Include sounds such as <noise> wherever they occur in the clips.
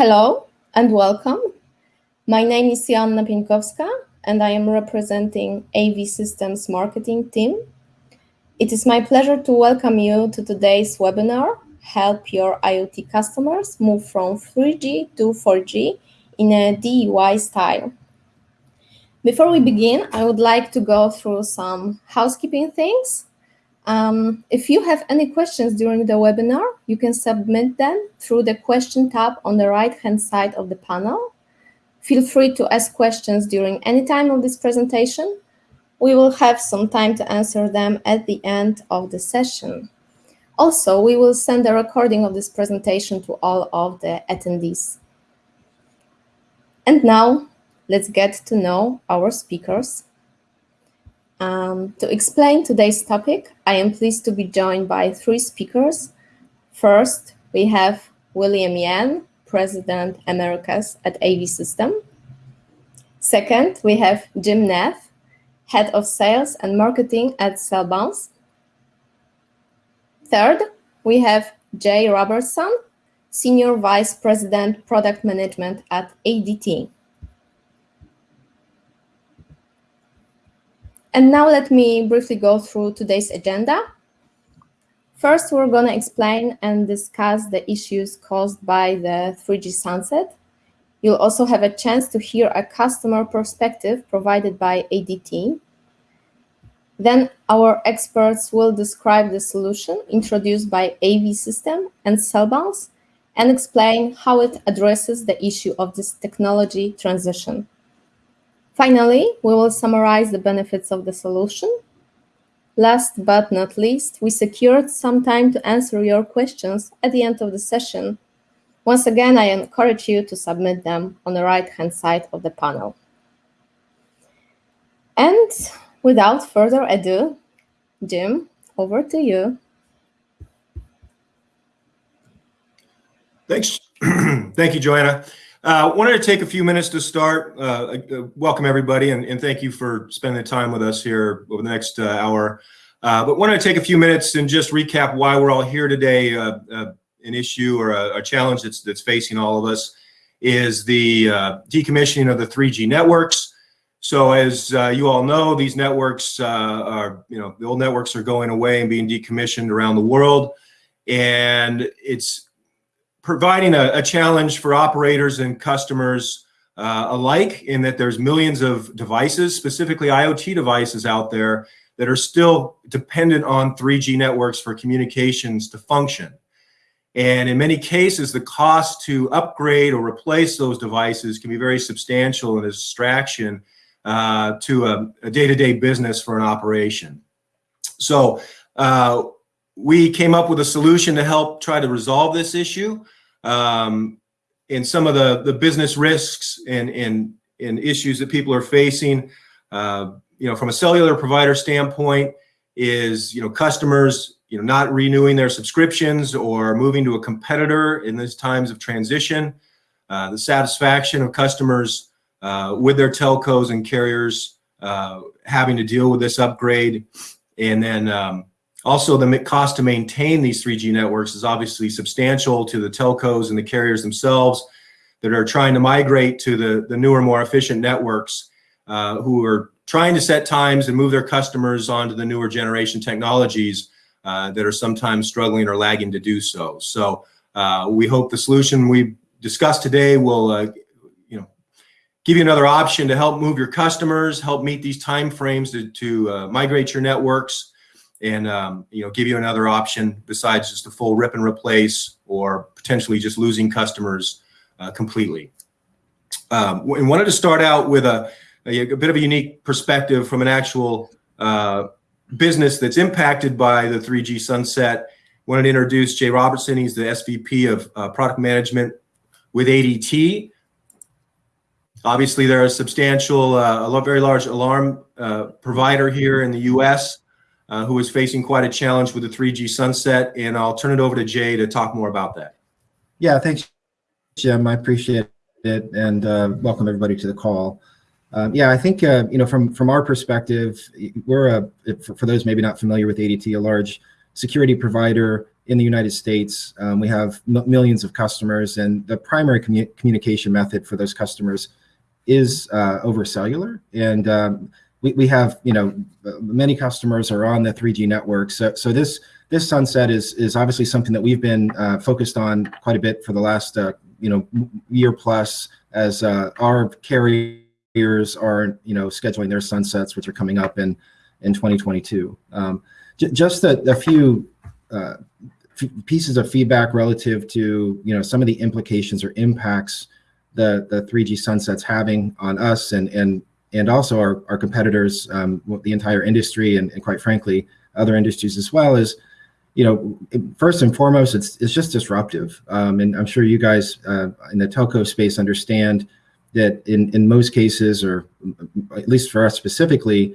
Hello and welcome. My name is Joanna Pieńkowska and I am representing AV Systems marketing team. It is my pleasure to welcome you to today's webinar, Help Your IoT Customers Move from 3G to 4G in a DIY style. Before we begin, I would like to go through some housekeeping things. Um, if you have any questions during the webinar, you can submit them through the question tab on the right-hand side of the panel. Feel free to ask questions during any time of this presentation. We will have some time to answer them at the end of the session. Also, we will send a recording of this presentation to all of the attendees. And now, let's get to know our speakers. Um, to explain today's topic, I am pleased to be joined by three speakers. First, we have William Yan, President Americas at AV System. Second, we have Jim Neff, Head of Sales and Marketing at Cellbounce. Third, we have Jay Robertson, Senior Vice President Product Management at ADT. And now let me briefly go through today's agenda. First, we're going to explain and discuss the issues caused by the 3G sunset. You'll also have a chance to hear a customer perspective provided by ADT. Then our experts will describe the solution introduced by AV System and Cellbounce and explain how it addresses the issue of this technology transition. Finally, we will summarize the benefits of the solution. Last but not least, we secured some time to answer your questions at the end of the session. Once again, I encourage you to submit them on the right-hand side of the panel. And without further ado, Jim, over to you. Thanks. <clears throat> Thank you, Joanna. Uh, wanted to take a few minutes to start. Uh, uh, welcome everybody, and, and, thank you for spending the time with us here over the next uh, hour. Uh, but wanted to take a few minutes and just recap why we're all here today. Uh, uh, an issue or a, a, challenge that's that's facing all of us is the decommissioning of the 3G networks. So as you all know, these networks are, you know, the old networks are going away and being decommissioned around the world, and it's providing a, a, challenge for operators and customers uh, alike in that there's millions of devices, specifically IoT devices out there that are still dependent on 3G networks for communications to function. And in many cases, the cost to upgrade or replace those devices can be very substantial and a distraction uh, to a day-to-day -day business for an operation. So uh, we came up with a solution to help try to resolve this issue um, and some of the, the business risks and, and, and issues that people are facing. Uh, you know, from a cellular provider standpoint is, you know, customers, you know, not renewing their subscriptions or moving to a competitor in these times of transition. Uh, the satisfaction of customers uh, with their telcos and carriers uh, having to deal with this upgrade. And then um, also, the cost to maintain these 3G networks is obviously substantial to the telcos and the carriers themselves that are trying to migrate to the, the newer, more efficient networks uh, who are trying to set times and move their customers onto the newer generation technologies uh, that are sometimes struggling or lagging to do so. So uh, we hope the solution we discussed today will uh, you know, give you another option to help move your customers, help meet these timeframes to, to uh, migrate your networks, and um, you know give you another option besides just a full rip and replace or potentially just losing customers uh, completely. Um, and wanted to start out with a, a, a, bit of a unique perspective from an actual uh, business that's impacted by the 3G sunset. Wanted to introduce Jay Robertson. He's the SVP of uh, product management with ADT. Obviously, they're a substantial, uh, a very large alarm uh, provider here in the U.S uh, who is facing quite a challenge with the 3G sunset. And I'll turn it over to Jay to talk more about that. Yeah, thanks, Jim. I appreciate it. And uh, welcome everybody to the call. Um, yeah, I think, uh, you know, from, from our perspective, we're, a, for, those maybe not familiar with ADT, a large security provider in the United States. Um, we have millions of customers, and the primary commu communication method for those customers is uh, over cellular. And um, we, we have, you know, many customers are on the 3G network. So, so this this sunset is is obviously something that we've been uh, focused on quite a bit for the last, uh, you know, year plus as uh, our carriers are, you know, scheduling their sunsets, which are coming up in in 2022. Um, just a, a few uh, pieces of feedback relative to you know some of the implications or impacts the the 3G sunsets having on us and and and also our, our competitors, um, the entire industry, and, and, quite frankly, other industries as well, is, you know, first and foremost, it's it's just disruptive. Um, and I'm sure you guys uh, in the telco space understand that in in most cases, or at least for us specifically,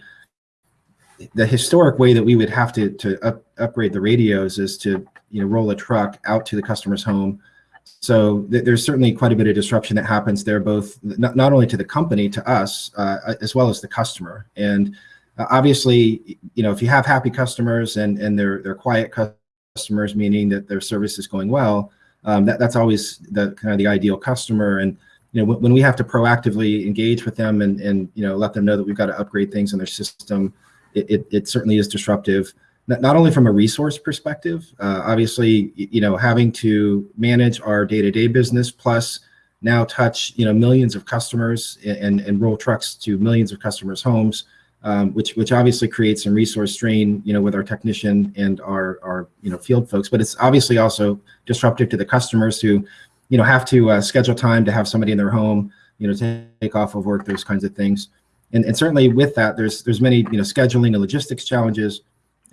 the historic way that we would have to to up, upgrade the radios is to you know roll a truck out to the customer's home so th there's certainly quite a bit of disruption that happens there, both not, not only to the company, to us, uh, as well as the customer. And uh, obviously, you know, if you have happy customers and, and they're, they're quiet customers, meaning that their service is going well, um, that, that's always the kind of the ideal customer. And, you know, when we have to proactively engage with them and, and, you know, let them know that we've got to upgrade things in their system, it, it, it certainly is disruptive not only from a resource perspective, uh, obviously, you know, having to manage our day-to-day -day business plus now touch, you know, millions of customers and, and roll trucks to millions of customers' homes, um, which which obviously creates some resource strain, you know, with our technician and our our you know field folks. But it's obviously also disruptive to the customers who, you know, have to uh, schedule time to have somebody in their home, you know, take off of work, those kinds of things. And, and certainly with that, there's there's many you know scheduling and logistics challenges.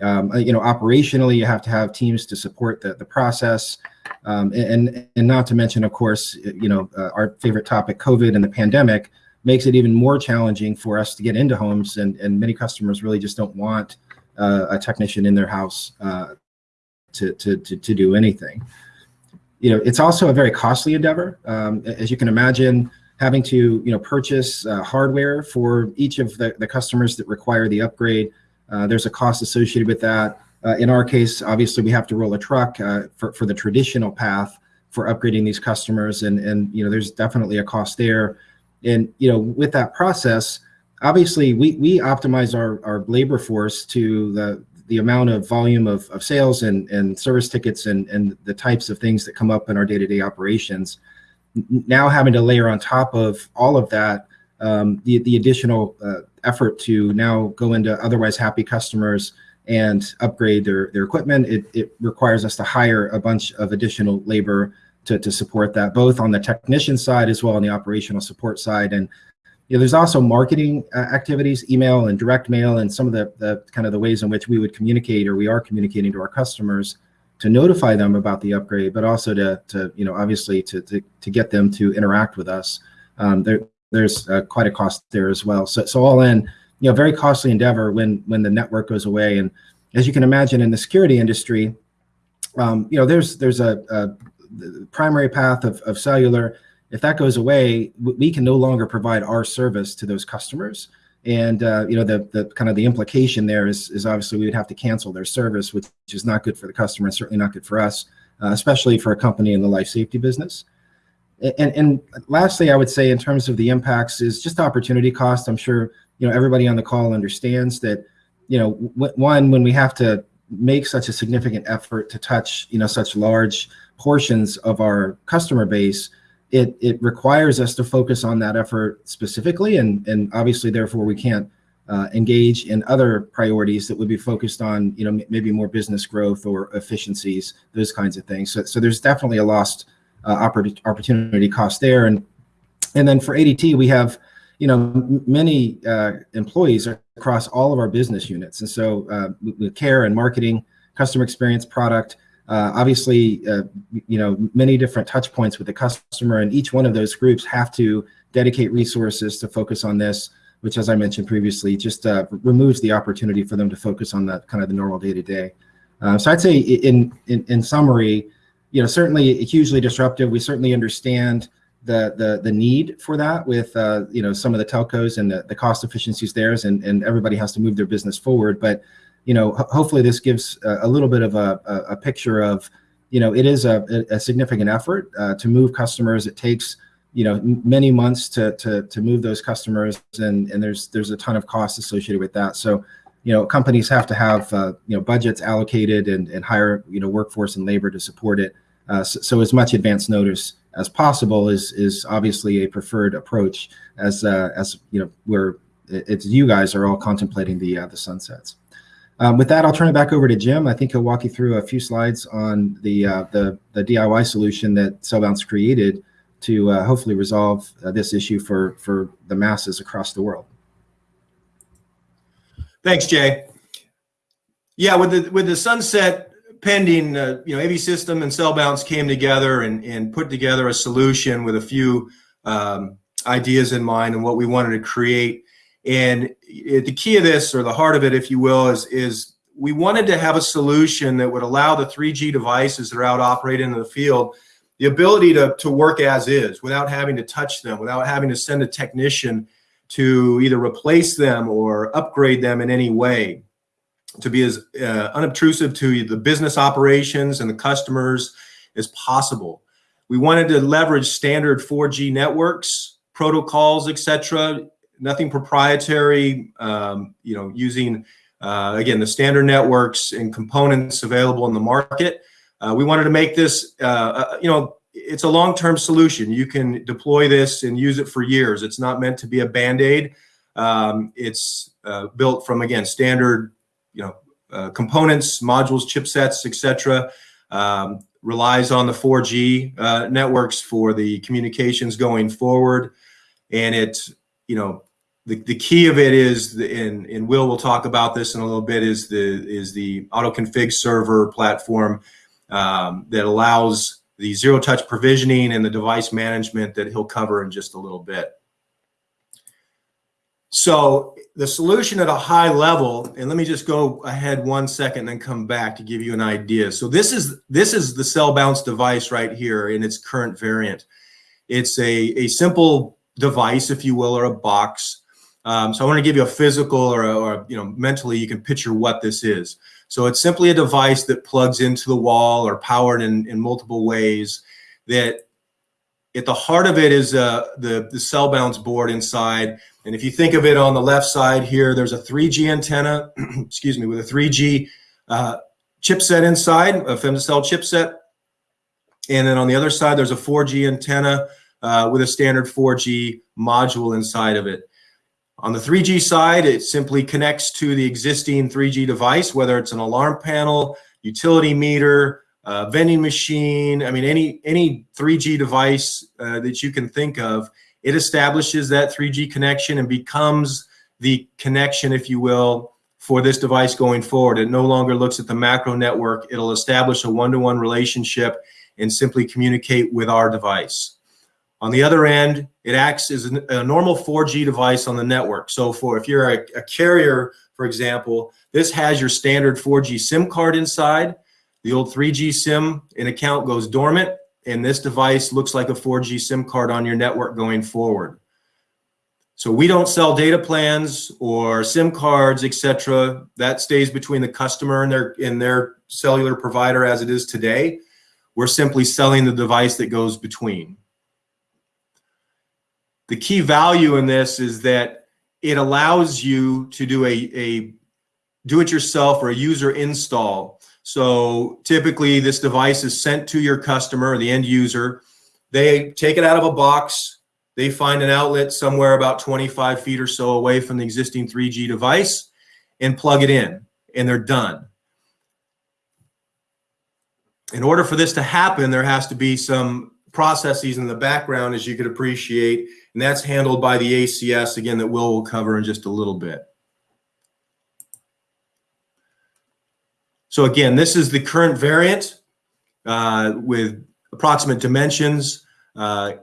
Um, uh, you know, operationally, you have to have teams to support the, the process. Um, and, and not to mention, of course, you know, uh, our favorite topic, COVID and the pandemic, makes it even more challenging for us to get into homes. And, and many customers really just don't want uh, a technician in their house uh, to, to, to, to, do anything. You know, it's also a very costly endeavor. Um, as you can imagine, having to, you know, purchase uh, hardware for each of the, the customers that require the upgrade uh, there's a cost associated with that. Uh, in our case, obviously, we have to roll a truck uh, for, for the traditional path for upgrading these customers. And, and, you know, there's definitely a cost there. And, you know, with that process, obviously, we, we optimize our, our labor force to the, the amount of volume of, of sales and, and service tickets and, and the types of things that come up in our day-to-day -day operations. Now having to layer on top of all of that, um, the, the additional uh, effort to now go into otherwise happy customers and upgrade their, their equipment, it, it requires us to hire a bunch of additional labor to, to support that, both on the technician side as well on the operational support side. And you know, there's also marketing uh, activities, email and direct mail, and some of the, the kind of the ways in which we would communicate or we are communicating to our customers to notify them about the upgrade, but also to, to you know, obviously to, to, to get them to interact with us. Um, there, there's uh, quite a cost there as well. So, so all in, you know, very costly endeavor when when the network goes away. And as you can imagine, in the security industry, um, you know, there's there's a, a primary path of, of cellular. If that goes away, we can no longer provide our service to those customers. And uh, you know, the the kind of the implication there is is obviously we would have to cancel their service, which is not good for the customer and certainly not good for us, uh, especially for a company in the life safety business. And, and lastly, I would say in terms of the impacts is just opportunity cost. I'm sure you know everybody on the call understands that you know one when we have to make such a significant effort to touch you know such large portions of our customer base, it it requires us to focus on that effort specifically, and and obviously therefore we can't uh, engage in other priorities that would be focused on you know maybe more business growth or efficiencies, those kinds of things. So so there's definitely a lost uh, opportunity cost there. And and then for ADT, we have you know many uh, employees across all of our business units, and so uh, with care and marketing, customer experience, product. Uh, obviously, uh, you know many different touch points with the customer, and each one of those groups have to dedicate resources to focus on this which as I mentioned previously, just uh, removes the opportunity for them to focus on the kind of the normal day to day. So I'd say in, in, in summary, you know, certainly hugely disruptive. We certainly understand the the the need for that with uh, you know some of the telcos and the, the cost efficiencies there, and and everybody has to move their business forward. But you know, hopefully this gives a, a little bit of a, a, a picture of you know, it is a, a significant effort uh, to move customers. It takes, you know, many months to, to, to move those customers and, and there's, there's a ton of costs associated with that. So, you know, companies have to have, uh, you know, budgets allocated and, and hire, you know, workforce and labor to support it. Uh, so, so, as much advance notice as possible is, is obviously a preferred approach as, uh, as, you know, where it's you guys are all contemplating the, uh, the sunsets. Um, with that, I'll turn it back over to Jim. I think he'll walk you through a few slides on the uh, the, the, DIY solution that Cellbounce created to uh, hopefully resolve this issue for, for the masses across the world. Thanks, Jay. Yeah, with the with the sunset pending, uh, you know, AV System and Cellbounce came together and, and put together a solution with a few um, ideas in mind and what we wanted to create and the key of this, or the heart of it, if you will, is, is we wanted to have a solution that would allow the 3G devices that are out operating in the field the ability to, to work as is without having to touch them, without having to send a technician to either replace them or upgrade them in any way, to be as uh, unobtrusive to the business operations and the customers as possible. We wanted to leverage standard 4G networks, protocols, etc., nothing proprietary, um, you know, using, uh, again, the standard networks and components available in the market. Uh, we wanted to make this, uh, uh, you know, it's a long-term solution. You can deploy this and use it for years. It's not meant to be a Band-Aid. Um, it's uh, built from, again, standard, you know, uh, components, modules, chipsets, etc. Um, relies on the 4G networks for the communications going forward. And it, you know, the, the key of it is, the, and, and Will will talk about this in a little bit, is the, is the auto config server platform um, that allows the zero touch provisioning and the device management that he'll cover in just a little bit. So the solution at a high level, and let me just go ahead one second and then come back to give you an idea. So this is this is the Cellbounce device right here in its current variant. It's a, a simple device, if you will, or a box um, so I want to give you a physical or, a, or, you know, mentally you can picture what this is. So it's simply a device that plugs into the wall or powered in, in multiple ways that at the heart of it is uh, the, the Cellbounce board inside. And if you think of it on the left side here, there's a 3G antenna, <clears throat> excuse me, with a 3G uh, chipset inside, a femtocell chipset. And then on the other side, there's a 4G antenna uh, with a standard 4G module inside of it. On the 3G side, it simply connects to the existing 3G device, whether it's an alarm panel, utility meter, uh, vending machine, I mean, any, any 3G device uh, that you can think of, it establishes that 3G connection and becomes the connection, if you will, for this device going forward. It no longer looks at the macro network. It'll establish a one-to-one -one relationship and simply communicate with our device. On the other end, it acts as a normal 4G device on the network. So for if you're a, a carrier, for example, this has your standard 4G SIM card inside. The old 3G SIM in account goes dormant, and this device looks like a 4G SIM card on your network going forward. So we don't sell data plans or SIM cards, etc. That stays between the customer and their and their cellular provider as it is today. We're simply selling the device that goes between the key value in this is that it allows you to do a, a do-it-yourself or a user install. So typically this device is sent to your customer, the end user. They take it out of a box. They find an outlet somewhere about 25 feet or so away from the existing 3G device and plug it in and they're done. In order for this to happen, there has to be some processes in the background, as you could appreciate, and that's handled by the ACS, again, that Will will cover in just a little bit. So again, this is the current variant uh, with approximate dimensions. Uh,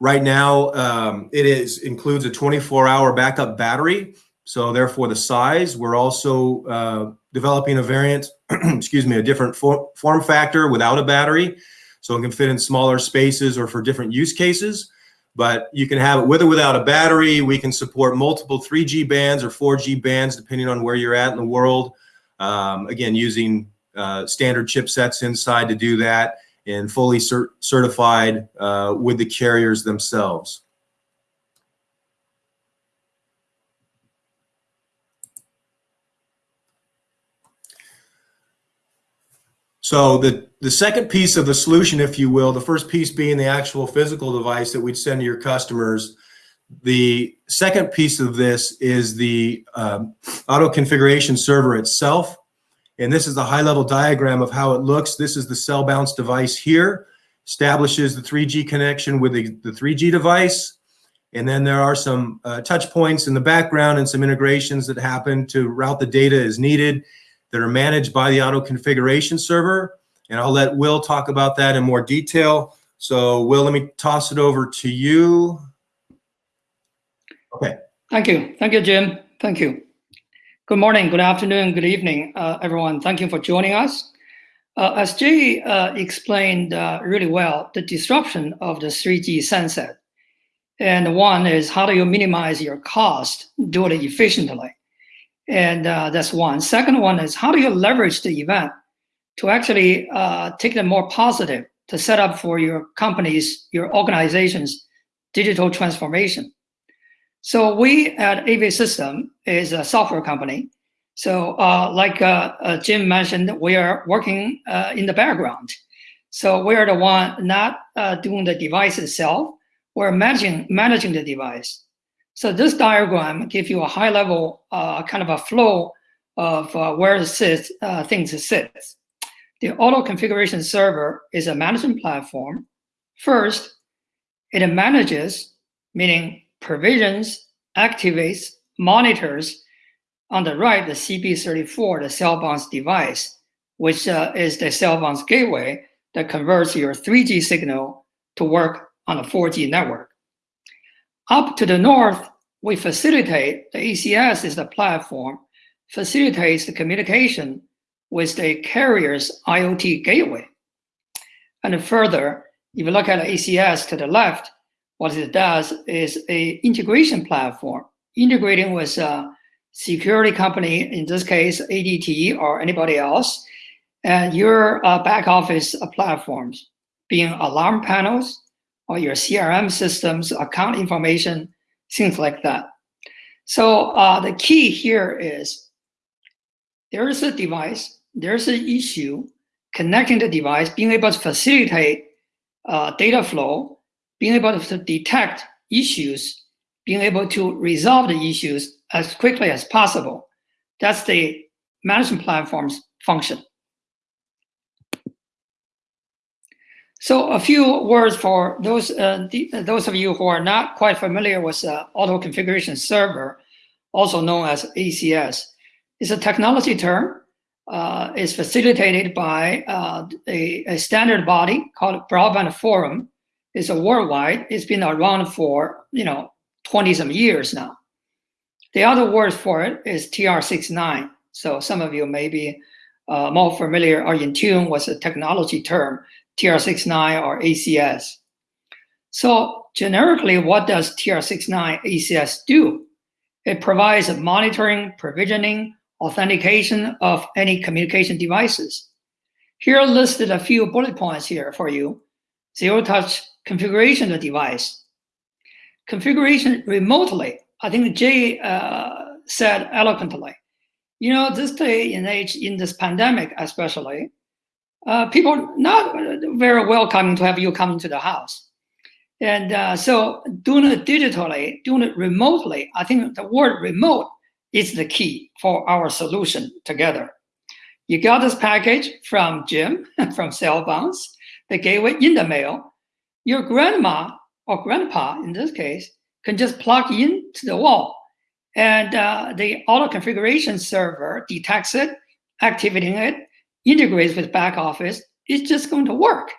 right now, um, it is includes a 24-hour backup battery. So therefore, the size. We're also uh, developing a variant, <clears throat> excuse me, a different for form factor without a battery. So it can fit in smaller spaces or for different use cases. But you can have it with or without a battery. We can support multiple 3G bands or 4G bands, depending on where you're at in the world. Um, again, using uh, standard chipsets inside to do that and fully cert certified uh, with the carriers themselves. So the, the second piece of the solution, if you will, the first piece being the actual physical device that we'd send to your customers. The second piece of this is the um, auto configuration server itself. And this is the high level diagram of how it looks. This is the Cellbounce device here, establishes the 3G connection with the, the 3G device. And then there are some uh, touch points in the background and some integrations that happen to route the data as needed that are managed by the auto configuration server. And I'll let Will talk about that in more detail. So Will, let me toss it over to you. Okay. Thank you. Thank you, Jim. Thank you. Good morning, good afternoon, good evening, uh, everyone. Thank you for joining us. Uh, as Jay uh, explained uh, really well, the disruption of the 3G sunset. And one is how do you minimize your cost, do it efficiently? And uh, that's one. Second one is how do you leverage the event to actually uh, take the more positive to set up for your companies, your organizations, digital transformation. So we at AV System is a software company. So uh, like uh, uh, Jim mentioned, we are working uh, in the background. So we are the one not uh, doing the device itself. We're managing managing the device. So this diagram gives you a high level uh, kind of a flow of uh, where it sits, uh, things sit. The auto configuration server is a management platform. First, it manages, meaning provisions, activates, monitors. On the right, the CB34, the Cellbounce device, which uh, is the Cellbounce gateway that converts your 3G signal to work on a 4G network. Up to the north, we facilitate, the ACS is the platform, facilitates the communication with the carrier's IoT gateway. And further, if you look at the ACS to the left, what it does is a integration platform, integrating with a security company, in this case, ADT or anybody else, and your uh, back office platforms, being alarm panels, or your CRM systems, account information, things like that. So uh, the key here is there is a device, there's an issue, connecting the device, being able to facilitate uh, data flow, being able to detect issues, being able to resolve the issues as quickly as possible. That's the management platform's function. So a few words for those uh, the, those of you who are not quite familiar with uh, auto configuration server, also known as ACS. It's a technology term. Uh, it's facilitated by uh, a, a, standard body called Broadband Forum. It's a worldwide. It's been around for you know 20 some years now. The other word for it is TR69. So some of you may be uh, more familiar or in tune with the technology term TR69 or ACS. So generically, what does TR69 ACS do? It provides monitoring, provisioning, authentication of any communication devices. Here listed a few bullet points here for you. Zero touch configuration of the device. Configuration remotely. I think Jay uh, said eloquently. You know, this day and age, in this pandemic especially, uh, people not very welcoming to have you come into the house. And uh, so doing it digitally, doing it remotely, I think the word remote is the key for our solution together. You got this package from Jim, <laughs> from Cellbounce, the gateway in the mail. Your grandma or grandpa, in this case, can just plug in to the wall. And uh, the auto configuration server detects it, activating it, integrates with back office, it's just going to work.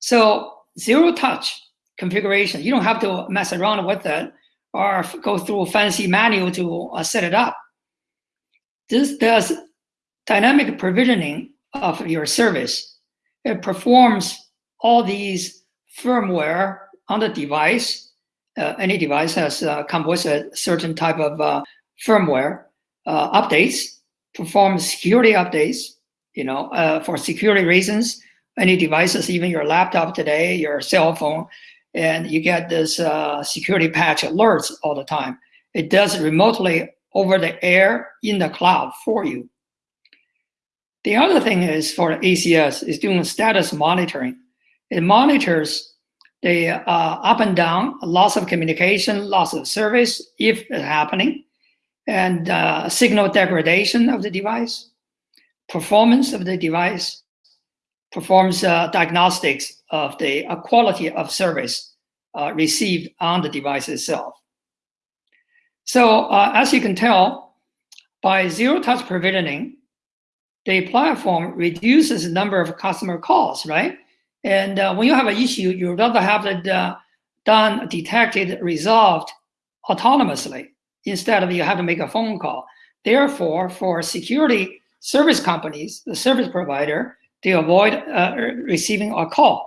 So zero touch configuration, you don't have to mess around with it or go through a fancy manual to uh, set it up. This does dynamic provisioning of your service. It performs all these firmware on the device. Uh, any device has uh, come with a certain type of uh, firmware uh, updates, perform security updates, You know, uh, for security reasons, any devices, even your laptop today, your cell phone, and you get this uh, security patch alerts all the time. It does remotely over the air in the cloud for you. The other thing is for ACS is doing status monitoring. It monitors the uh, up and down, loss of communication, loss of service, if it's happening, and uh, signal degradation of the device, performance of the device, performs uh, diagnostics of the uh, quality of service uh, received on the device itself. So uh, as you can tell, by zero-touch provisioning, the platform reduces the number of customer calls, right? And uh, when you have an issue, you'd rather have it uh, done, detected, resolved autonomously instead of you have to make a phone call. Therefore, for security service companies, the service provider, they avoid uh, receiving a call.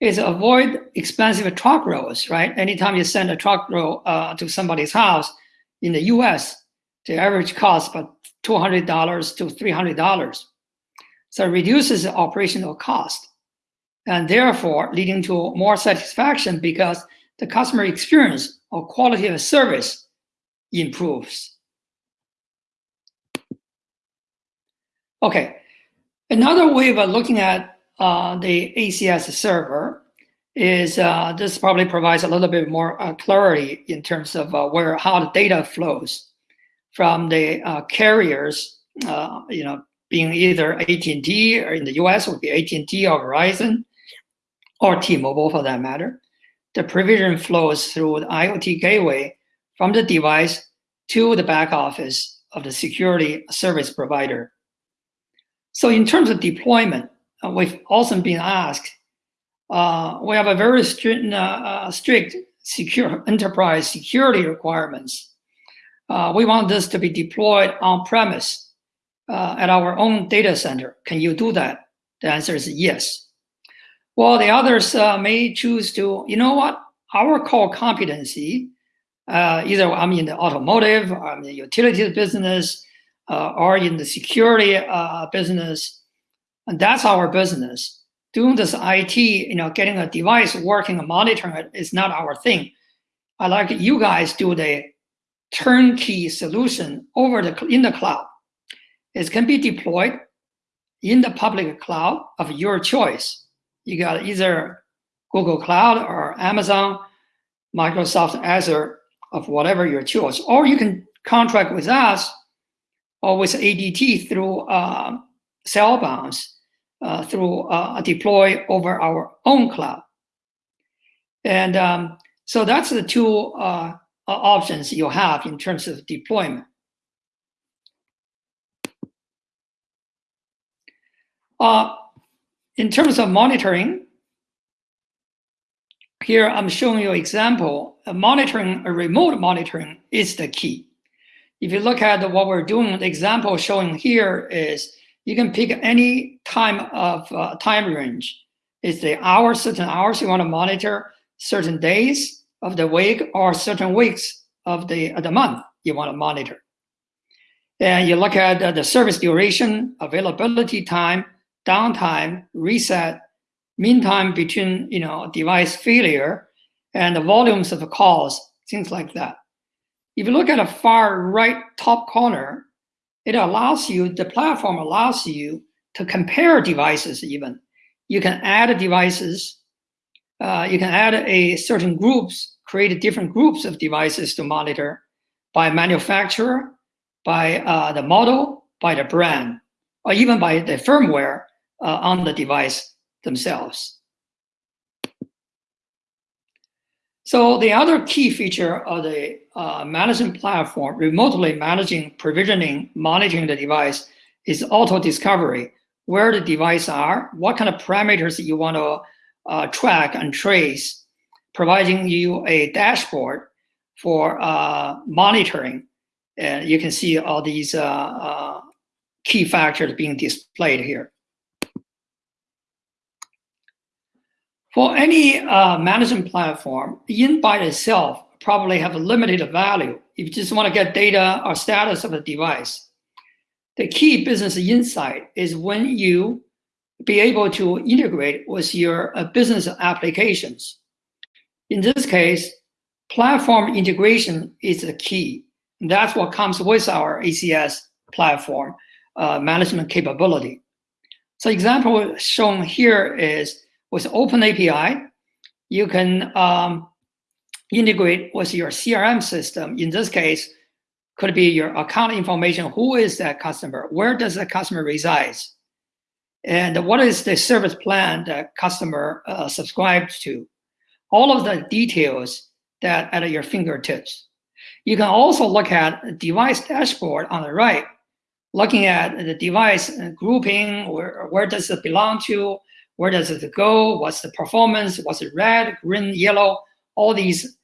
Is avoid expensive truck rolls, right? Anytime you send a truck roll uh, to somebody's house in the US, the average cost about $200 to $300. So it reduces the operational cost and therefore leading to more satisfaction because the customer experience or quality of service improves. Okay, another way of looking at uh, the ACS server is uh, this probably provides a little bit more uh, clarity in terms of uh, where how the data flows from the uh, carriers, uh, you know, being either AT&T or in the US would be AT&T or Verizon or T-Mobile for that matter. The provision flows through the IoT gateway from the device to the back office of the security service provider. So in terms of deployment, uh, we've also been asked, uh, we have a very strict, uh, uh strict secure enterprise security requirements uh, we want this to be deployed on premise uh, at our own data center. Can you do that? The answer is yes. Well, the others may choose to, you know what, our core competency, either I'm in the automotive, I'm in the utilities business, uh, or in the security uh, business, and that's our business. Doing this IT, you know, getting a device working and monitoring it is not our thing. I like you guys do the turnkey solution over the in the cloud. It can be deployed in the public cloud of your choice. You got either Google Cloud or Amazon, Microsoft Azure of whatever your choice, or you can contract with us or with ADT through uh, Cellbounce uh, through uh, deploy over our own cloud. And um, so that's the two uh, options you have in terms of deployment. Uh, in terms of monitoring, here I'm showing you an example. Monitoring, a remote monitoring is the key. If you look at what we're doing, the example showing here is you can pick any time of uh, time range. It's the hours, certain hours you want to monitor, certain days, of the week or certain weeks of the, of the month you want to monitor. And you look at the service duration, availability time, downtime, reset, mean time between you know device failure, and the volumes of the calls, things like that. If you look at the far right top corner, it allows you, the platform allows you to compare devices even. You can add devices, uh, you can add a certain groups create different groups of devices to monitor by manufacturer, by uh, the model, by the brand, or even by the firmware uh, on the device themselves. So the other key feature of the uh, management platform, remotely managing, provisioning, monitoring the device is auto discovery, where the device are, what kind of parameters you want to uh, track and trace providing you a dashboard for uh, monitoring. And you can see all these uh, uh, key factors being displayed here. For any uh, management platform, in by itself probably have a limited value. If you just want to get data or status of a device, the key business insight is when you be able to integrate with your uh, business applications. In this case, platform integration is the key. That's what comes with our ACS platform uh, management capability. So example shown here is with OpenAPI, you can um, integrate with your CRM system. In this case, could be your account information. Who is that customer? Where does the customer resides? And what is the service plan that customer uh, subscribes to? All of the details that at your fingertips. You can also look at device dashboard on the right, looking at the device grouping, where, where does it belong to, where does it go, what's the performance, what's it red, green, yellow, all these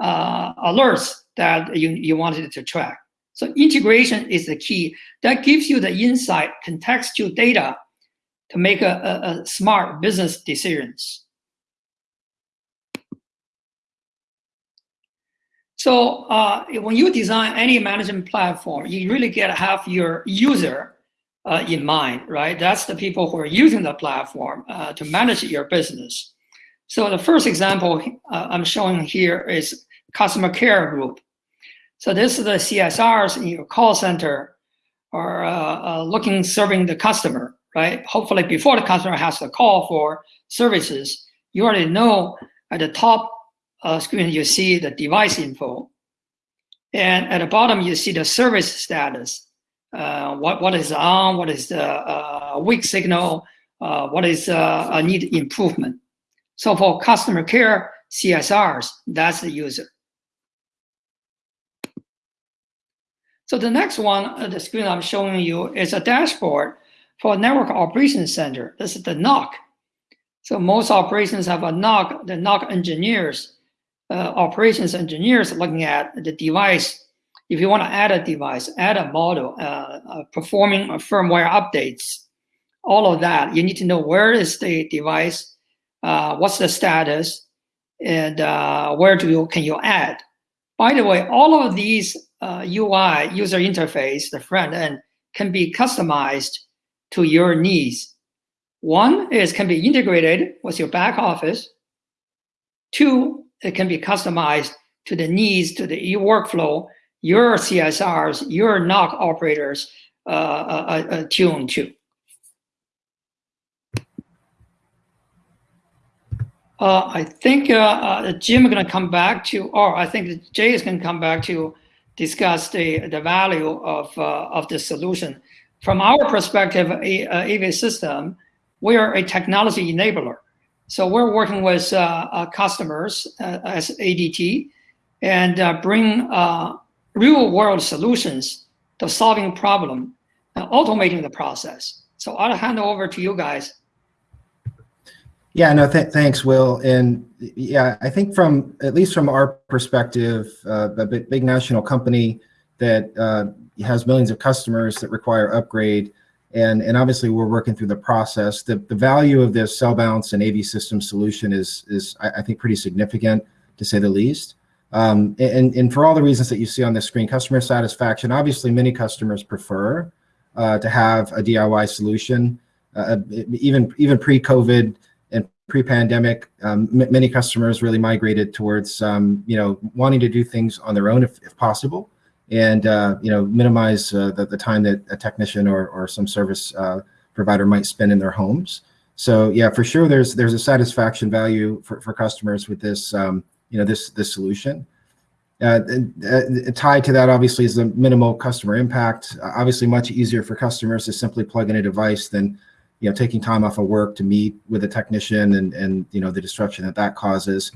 uh, alerts that you, you wanted to track. So integration is the key. That gives you the insight, contextual data to make a, a, a smart business decisions. So uh, when you design any management platform, you really get to have your user uh, in mind, right? That's the people who are using the platform uh, to manage your business. So the first example uh, I'm showing here is customer care group. So this is the CSRs in your call center are uh, uh, looking, serving the customer, right? Hopefully before the customer has to call for services, you already know at the top uh, screen, you see the device info. And at the bottom, you see the service status. Uh, what, what is on, what is the uh, weak signal, uh, what is uh, need improvement. So for customer care CSRs, that's the user. So the next one, the screen I'm showing you is a dashboard for Network Operations Center. This is the NOC. So most operations have a NOC, the NOC engineers, uh, operations engineers looking at the device. If you want to add a device, add a model, uh, uh, performing firmware updates, all of that, you need to know where is the device, uh, what's the status, and uh, where do you, can you add. By the way, all of these uh, UI, user interface, the front end, can be customized to your needs. One is can be integrated with your back office. Two, it can be customized to the needs, to the e workflow, your CSRs, your NOC operators uh, uh, uh, tuned to. Uh, I think uh, uh, Jim is going to come back to, or I think Jay is going to come back to discuss the, the value of, of the solution. From our perspective, a, a AV system, we are a technology enabler. So we're working with customers as ADT and bring real world solutions to solving problem and automating the process. So I'll hand over to you guys. Yeah, no, th thanks, Will. And yeah, I think from at least from our perspective, uh, a big, national company that uh, has millions of customers that require upgrade, and and obviously we're working through the process. The the value of this Cellbounce and AV system solution is is I, I think pretty significant to say the least. Um, and and for all the reasons that you see on the screen, customer satisfaction. Obviously, many customers prefer uh, to have a DIY solution, uh, even even pre-COVID and pre-pandemic, um, many customers really migrated towards, um, you know, wanting to do things on their own if, if possible, and uh, you know, minimize uh, the, the time that a technician or, or some service uh, provider might spend in their homes. So yeah, for sure, there's there's a satisfaction value for, for customers with this, um, you know, this this solution. Uh, uh, tied to that, obviously, is the minimal customer impact. obviously, much easier for customers to simply plug in a device than you know, taking time off of work to meet with a technician and, and you know, the disruption that that causes.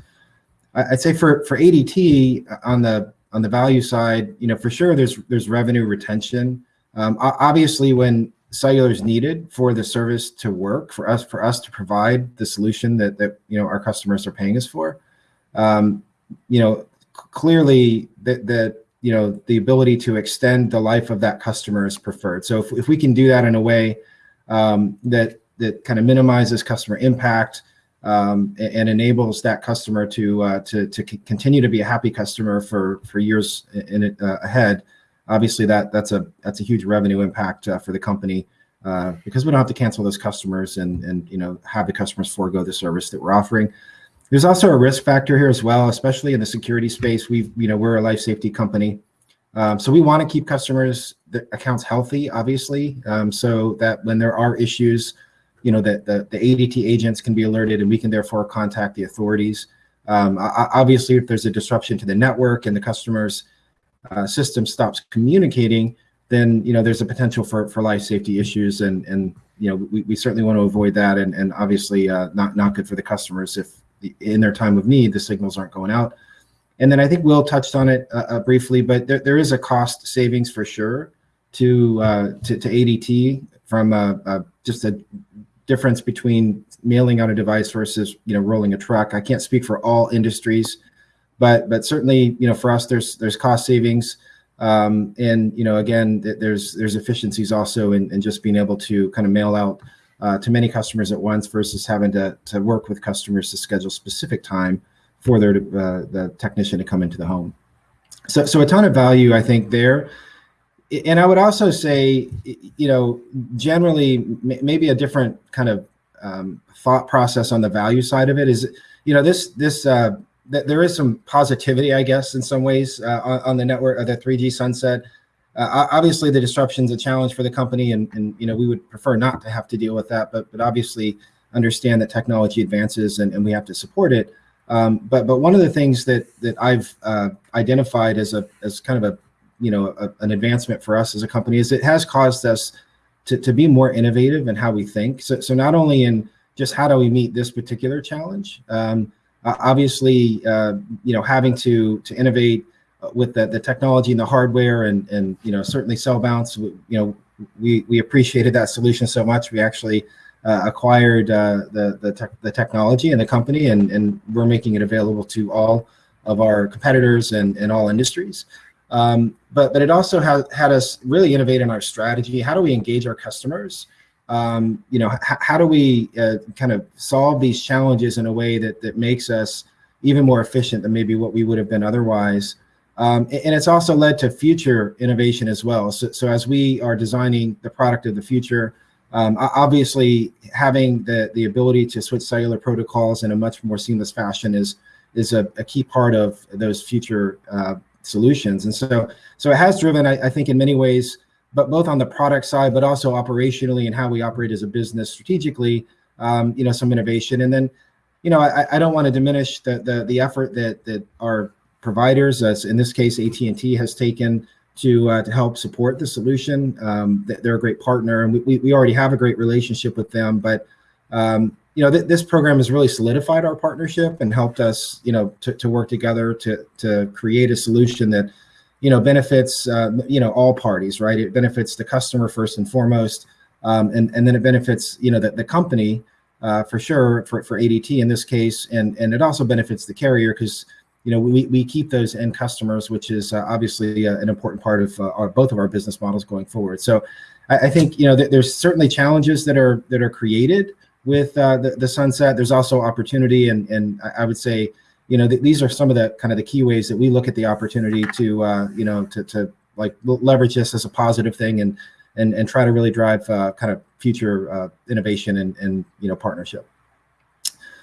I'd say for, for ADT uh, on the, on the value side, you know, for sure there's, there's revenue retention. Um, obviously when cellular is needed for the service to work for us, for us to provide the solution that, that, you know, our customers are paying us for, um, you know, clearly that, that, you know, the ability to extend the life of that customer is preferred. So if, if we can do that in a way um, that that kind of minimizes customer impact um, and, and, enables that customer to uh, to to continue to be a happy customer for for years in it uh, ahead. obviously that that's a that's a huge revenue impact uh, for the company uh, because we don't have to cancel those customers and and you know have the customers forego the service that we're offering. There's also a risk factor here as well, especially in the security space. We've you know we're a life safety company, um, so we want to keep customers the accounts healthy, obviously, um, so that when there are issues, you know that the, the ADT agents can be alerted and we can therefore contact the authorities. Um, obviously, if there's a disruption to the network and the customer's uh, system stops communicating, then you know there's a potential for, for life safety issues, and and you know we, we certainly want to avoid that, and and obviously uh, not not good for the customers if in their time of need the signals aren't going out. And then I think Will touched on it uh, uh briefly, but there, there is a cost savings for sure to uh, to, to ADT from just a difference between mailing out a device versus you know rolling a truck. I can't speak for all industries, but but certainly you know for us there's there's cost savings, um, and you know again there's there's efficiencies also in, in just being able to kind of mail out uh, to many customers at once versus having to to work with customers to schedule specific time for their uh, the technician to come into the home. So so a ton of value I think there and I would also say, you know, generally maybe a different kind of um, thought process on the value side of it is, you know, this this uh, th- there is some positivity, I guess, in some ways uh, on, on, the network of the 3G sunset. Uh, obviously, the disruption is a challenge for the company, and and you know we would prefer not to have to deal with that, but but obviously understand that technology advances and, and we have to support it. Um, but but one of the things that that I've uh, identified as a as kind of a you know a, an advancement for us as a company is it has caused us to, to be more innovative in how we think so, so not only in just how do we meet this particular challenge um, obviously uh, you know having to to innovate with the, the technology and the hardware and and you know certainly Cellbounce you know we we appreciated that solution so much we actually uh, acquired uh, the the, the technology and the company and and we're making it available to all of our competitors and, and all industries um, but but it also has had us really innovate in our strategy. How do we engage our customers? Um, you know, how do we uh, kind of solve these challenges in a way that that makes us even more efficient than maybe what we would have been otherwise? Um, and it's also led to future innovation as well. So, so as we are designing the product of the future, um, obviously having the the ability to switch cellular protocols in a much more seamless fashion is is a, a key part of those future uh, solutions. And so, so it has driven, I, I, think, in many ways, but both on the product side, but also operationally and how we operate as a business strategically, um, you know, some innovation. And then, you know, I, I don't want to diminish the, the the effort that that our providers, as in this case AT and T, has taken to uh, to help support the solution. Um, they're a great partner, and we, we already have a great relationship with them. But um, you know, th- this program has really solidified our partnership and helped us, you know, to, to work together to to create a solution that, you know, benefits, uh, you know, all parties, right? It benefits the customer first and foremost, um, and and then it benefits, you know, the, the company uh, for sure for, for ADT in this case, and and it also benefits the carrier because you know we, we keep those end customers, which is uh, obviously uh, an important part of uh, our, both of our business models going forward. So I, I think you know th- there's certainly challenges that are that are created with uh, the, the sunset. There's also opportunity, and and I would say, you know, th- these are some of the kind of the key ways that we look at the opportunity to, uh, you know, to to like leverage this as a positive thing and and and try to really drive uh, kind of future innovation and and you know partnership.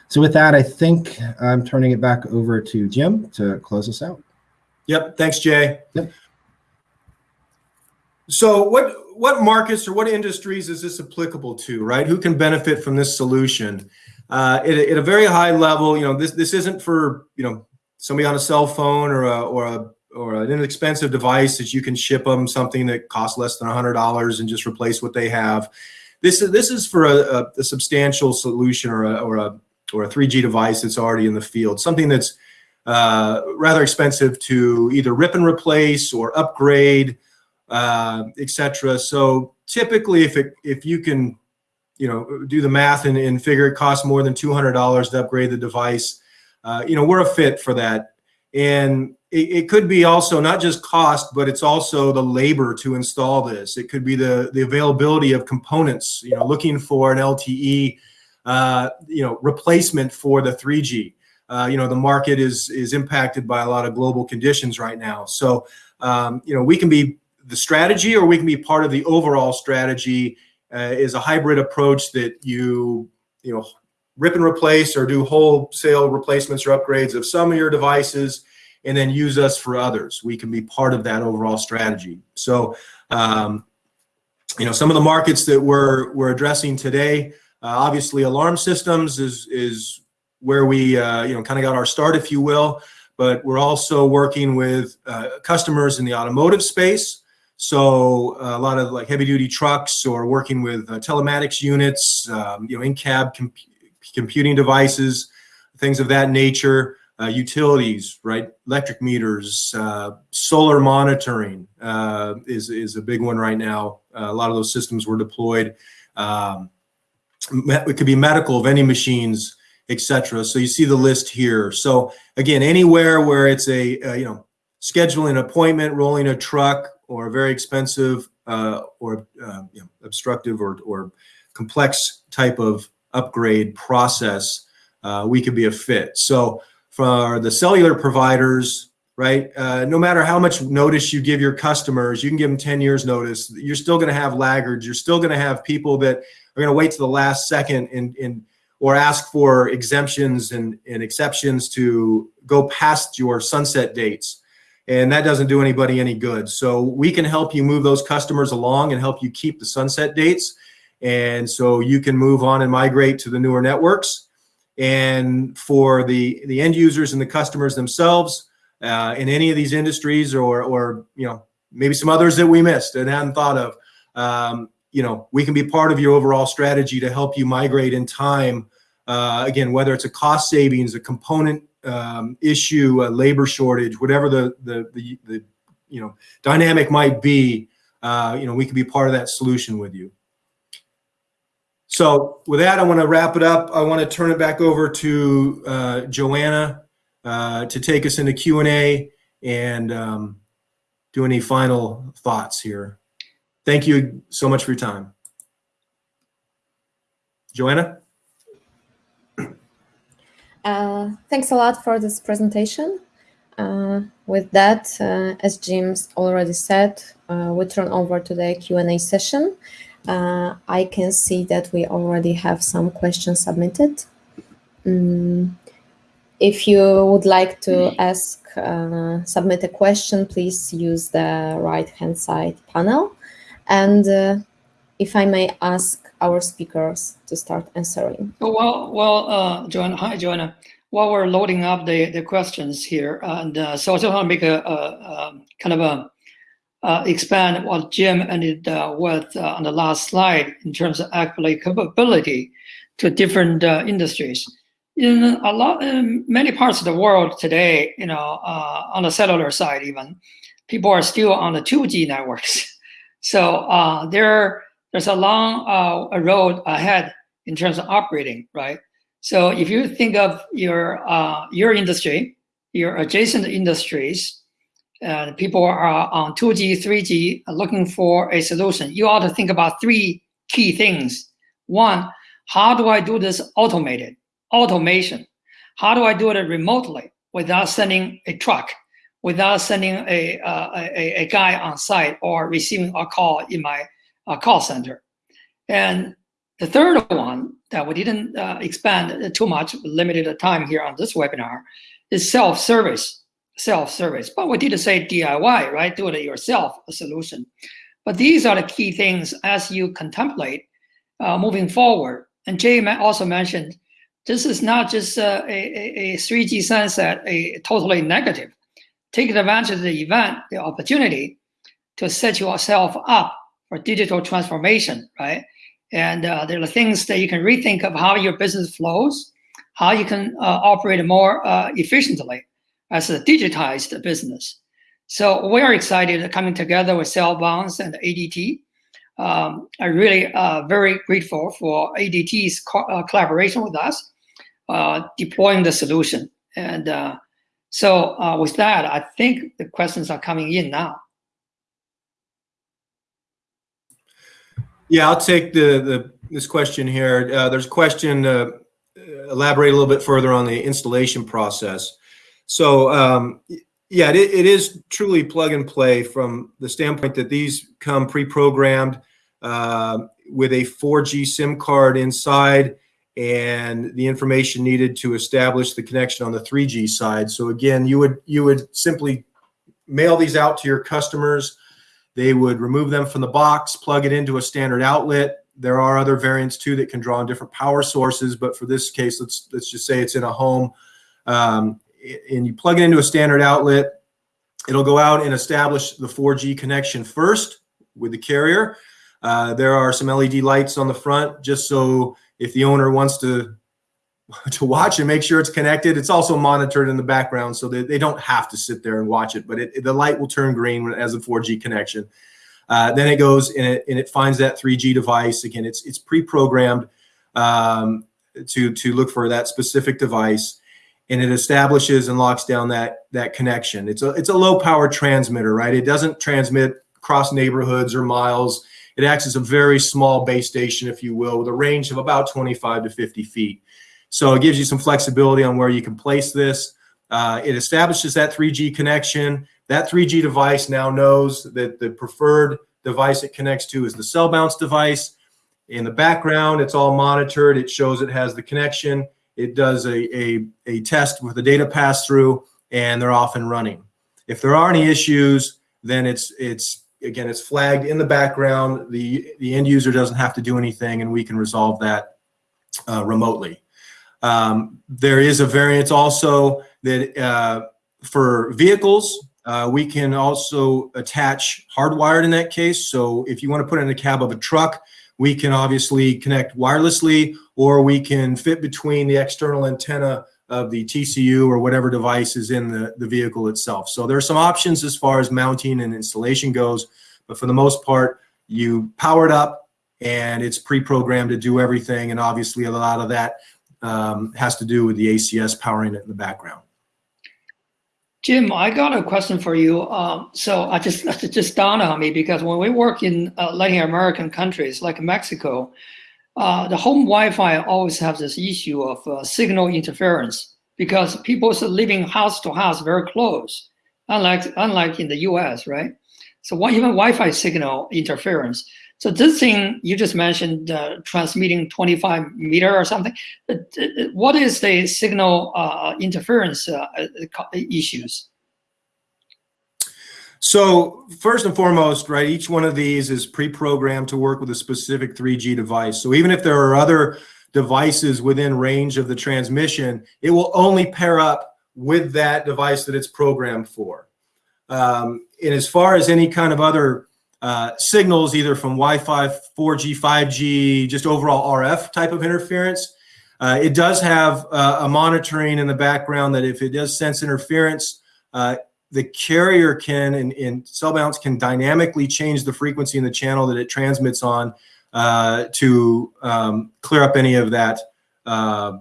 So with that, I think I'm turning it back over to Jim to close us out. Yep. Thanks, Jay. Yep. So what what markets or what industries is this applicable to, right? Who can benefit from this solution? Uh, at, a, at, a, very high level, you know, this this isn't for you know somebody on a cell phone or a, or a or an inexpensive device that you can ship them something that costs less than hundred dollars and just replace what they have. This is this is for a, a substantial solution or a, or a or a 3G device that's already in the field, something that's uh, rather expensive to either rip and replace or upgrade uh, etc. So typically, if it if you can, you know, do the math and, and figure it costs more than two hundred dollars to upgrade the device, uh, you know, we're a fit for that. And it, it, could be also not just cost, but it's also the labor to install this. It could be the the availability of components. You know, looking for an LTE, uh, you know, replacement for the 3G. Uh, you know, the market is is impacted by a lot of global conditions right now. So, um, you know, we can be the strategy or we can be part of the overall strategy uh, is a hybrid approach that you you know rip and replace or do wholesale replacements or upgrades of some of your devices and then use us for others we can be part of that overall strategy so um, you know some of the markets that we're we're addressing today obviously alarm systems is is where we uh, you know kind of got our start if you will but we're also working with uh, customers in the automotive space so a lot of like heavy duty trucks or working with uh, telematics units, um, you know, in-cab comp computing devices, things of that nature, uh, utilities, right? Electric meters, uh, solar monitoring uh, is, is a big one right now. Uh, a lot of those systems were deployed. Um, it could be medical, vending machines, etc. So you see the list here. So again, anywhere where it's a, you know, scheduling an appointment, rolling a truck, or a very expensive uh, or uh, you know, obstructive or, or complex type of upgrade process, uh, we could be a fit. So for the cellular providers, right, uh, no matter how much notice you give your customers, you can give them 10 years notice, you're still going to have laggards. You're still going to have people that are going to wait to the last second and, and or ask for exemptions and, and exceptions to go past your sunset dates and that doesn't do anybody any good. So we can help you move those customers along and help you keep the sunset dates. And so you can move on and migrate to the newer networks. And for the, the end users and the customers themselves uh, in any of these industries or, or, you know, maybe some others that we missed and hadn't thought of, um, you know, we can be part of your overall strategy to help you migrate in time. Uh, again, whether it's a cost savings, a component um, issue, a labor shortage, whatever the, the, the, the, you know, dynamic might be, uh, you know, we can be part of that solution with you. So with that, I want to wrap it up. I want to turn it back over to uh, Joanna uh, to take us into Q&A and um, do any final thoughts here. Thank you so much for your time. Joanna? Uh, thanks a lot for this presentation. Uh, with that, uh, as Jim's already said, uh, we turn over to the Q&A session. Uh, I can see that we already have some questions submitted. Mm, if you would like to ask, uh, submit a question, please use the right-hand side panel. And if I may ask our speakers to start answering. Oh, well, well, uh, Joanna, hi, Joanna. While we're loading up the, the questions here, and uh, so I just want to make a, a, a kind of a uh, expand what Jim ended uh, with uh, on the last slide in terms of applicability to different uh, industries. In a lot, in many parts of the world today, you know, uh, on the cellular side, even people are still on the 2G networks. <laughs> So uh, there there's a long uh, road ahead in terms of operating, right? So if you think of your uh, your industry, your adjacent industries, and people are on 2G, 3G looking for a solution, you ought to think about three key things. One, how do I do this automated? Automation. How do I do it remotely without sending a truck, without sending a, uh, a, a guy on site or receiving a call in my uh, call center. And the third one that we didn't uh, expand too much, limited the time here on this webinar, is self-service. Self-service, but we did say DIY, right? Do it yourself a solution. But these are the key things as you contemplate uh, moving forward. And Jay also mentioned this is not just uh, a, a, a 3G sunset, a totally negative. Take advantage of the event, the opportunity to set yourself up for digital transformation, right? And uh, there are things that you can rethink of how your business flows, how you can uh, operate more uh, efficiently as a digitized business. So we're excited coming together with Cellbounce and ADT. Um, I'm really uh, very grateful for ADT's co uh, collaboration with us, uh, deploying the solution. And so with that, I think the questions are coming in now. Yeah, I'll take the, the this question here. Uh, there's a question, uh, elaborate a little bit further on the installation process. So um, Yeah, it, it is truly plug and play from the standpoint that these come pre-programmed uh, with a 4G SIM card inside and the information needed to establish the connection on the 3G side. So again, you would you would simply mail these out to your customers. They would remove them from the box, plug it into a standard outlet. There are other variants too that can draw on different power sources, but for this case, let's let's just say it's in a home, um, and you plug it into a standard outlet. It'll go out and establish the 4G connection first with the carrier. Uh, there are some LED lights on the front just so if the owner wants to <laughs> to watch and make sure it's connected. It's also monitored in the background so that they don't have to sit there and watch it, but it, the light will turn green when it has a 4G connection. Uh, then it goes and it, and it finds that 3G device. Again, it's it's pre-programmed um, to to look for that specific device, and it establishes and locks down that that connection. It's a it's a low power transmitter, right? It doesn't transmit across neighborhoods or miles. It acts as a very small base station, if you will, with a range of about 25 to 50 feet. So it gives you some flexibility on where you can place this. Uh, it establishes that 3G connection. That 3G device now knows that the preferred device it connects to is the Cellbounce device. In the background, it's all monitored. It shows it has the connection. It does a, a, a test with the data pass through, and they're off and running. If there are any issues, then it's it's again it's flagged in the background. The the end user doesn't have to do anything, and we can resolve that uh, remotely. Um, there is a variant also that uh, for vehicles, uh, we can also attach hardwired in that case. So if you want to put in the cab of a truck, we can obviously connect wirelessly, or we can fit between the external antenna of the TCU or whatever device is in the, the vehicle itself. So there are some options as far as mounting and installation goes, but for the most part, you power it up and it's pre-programmed to do everything. And obviously a lot of that um, has to do with the ACS powering it in the background. Jim, I got a question for you. Um, so I just just dawned on me because when we work in uh, Latin American countries like Mexico, uh, the home Wi-Fi always has this issue of uh, signal interference because people are living house to house very close, unlike unlike in the U.S. Right? So one, even Wi-Fi signal interference. So this thing you just mentioned, uh, transmitting 25 meter or something. Uh, what is the signal uh, interference uh, issues? So first and foremost, right, each one of these is pre-programmed to work with a specific 3G device. So even if there are other devices within range of the transmission, it will only pair up with that device that it's programmed for. Um, and as far as any kind of other uh, signals either from Wi-Fi, 4G, 5G, just overall RF type of interference. Uh, it does have uh, a monitoring in the background that if it does sense interference, uh, the carrier can and, and Cellbounce can dynamically change the frequency in the channel that it transmits on uh, to um, clear up any of that uh,